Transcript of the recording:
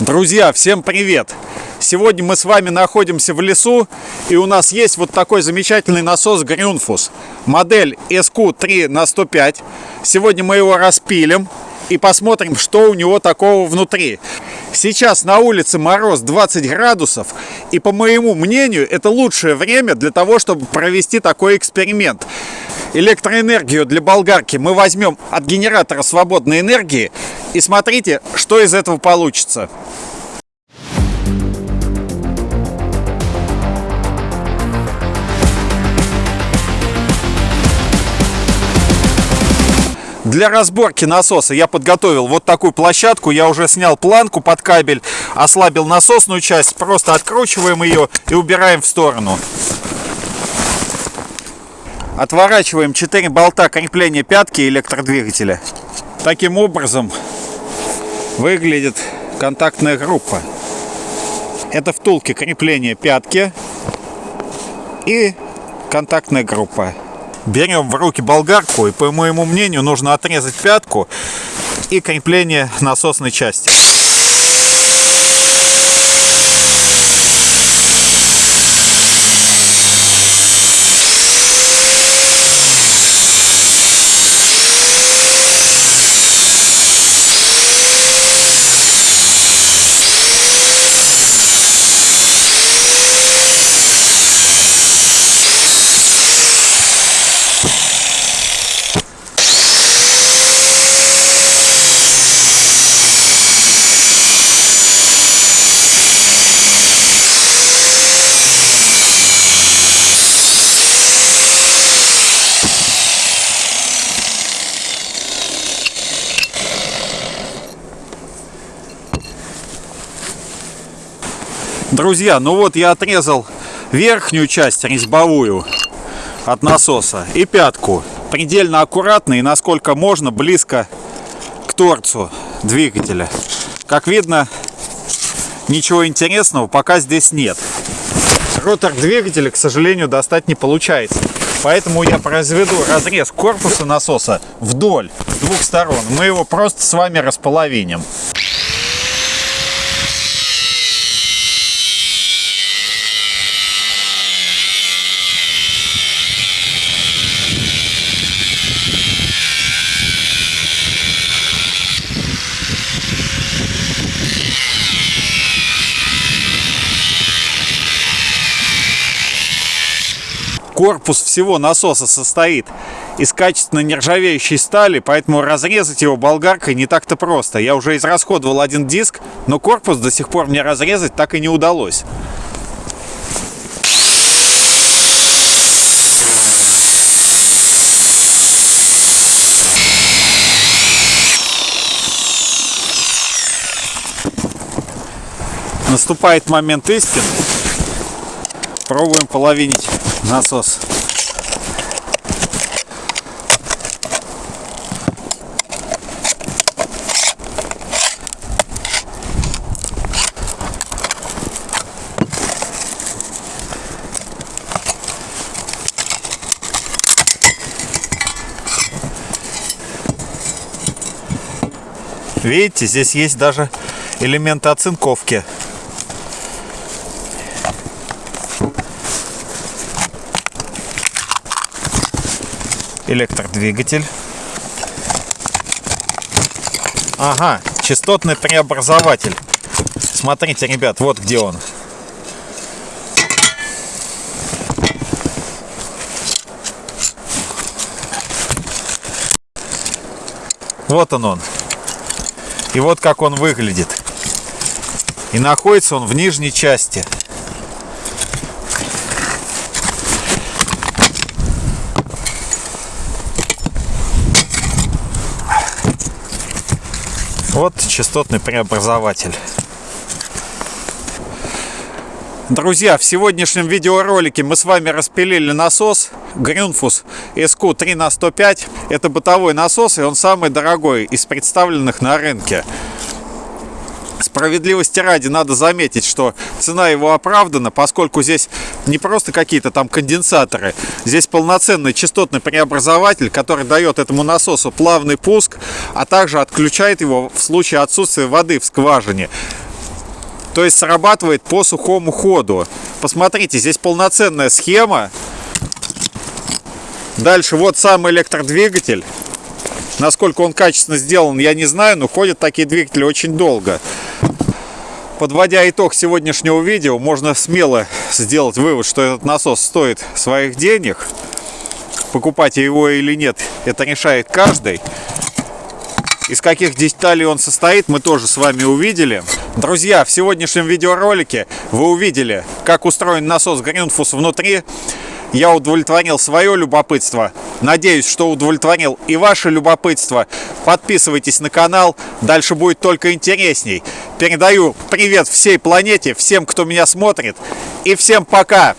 Друзья, всем привет! Сегодня мы с вами находимся в лесу, и у нас есть вот такой замечательный насос Грюнфус. Модель SQ3 на 105. Сегодня мы его распилим и посмотрим, что у него такого внутри. Сейчас на улице мороз 20 градусов, и по моему мнению, это лучшее время для того, чтобы провести такой эксперимент электроэнергию для болгарки мы возьмем от генератора свободной энергии и смотрите, что из этого получится. Для разборки насоса я подготовил вот такую площадку. Я уже снял планку под кабель, ослабил насосную часть. Просто откручиваем ее и убираем в сторону. Отворачиваем 4 болта крепления пятки электродвигателя. Таким образом выглядит контактная группа. Это втулки крепления пятки и контактная группа. Берем в руки болгарку и, по моему мнению, нужно отрезать пятку и крепление насосной части. Друзья, ну вот я отрезал верхнюю часть резьбовую от насоса и пятку. Предельно аккуратно и насколько можно близко к торцу двигателя. Как видно, ничего интересного пока здесь нет. Ротор двигателя, к сожалению, достать не получается. Поэтому я произведу разрез корпуса насоса вдоль двух сторон. Мы его просто с вами располовиним. Корпус всего насоса состоит из качественно нержавеющей стали, поэтому разрезать его болгаркой не так-то просто. Я уже израсходовал один диск, но корпус до сих пор мне разрезать так и не удалось. Наступает момент истины. Пробуем половинить насос. Видите, здесь есть даже элементы оцинковки. Электродвигатель. Ага, частотный преобразователь. Смотрите, ребят, вот где он. Вот он он. И вот как он выглядит. И находится он в нижней части. Вот частотный преобразователь. Друзья, в сегодняшнем видеоролике мы с вами распилили насос Grünfuss SQ3 на 105. Это бытовой насос, и он самый дорогой из представленных на рынке. Справедливости ради надо заметить, что цена его оправдана, поскольку здесь не просто какие-то там конденсаторы, здесь полноценный частотный преобразователь, который дает этому насосу плавный пуск, а также отключает его в случае отсутствия воды в скважине. То есть срабатывает по сухому ходу. Посмотрите, здесь полноценная схема. Дальше вот сам электродвигатель. Насколько он качественно сделан, я не знаю, но ходят такие двигатели очень долго. Подводя итог сегодняшнего видео, можно смело сделать вывод, что этот насос стоит своих денег. Покупать его или нет, это решает каждый. Из каких деталей он состоит, мы тоже с вами увидели. Друзья, в сегодняшнем видеоролике вы увидели, как устроен насос Greenfus внутри. Я удовлетворил свое любопытство. Надеюсь, что удовлетворил и ваше любопытство. Подписывайтесь на канал, дальше будет только интересней. Передаю привет всей планете, всем, кто меня смотрит. И всем пока!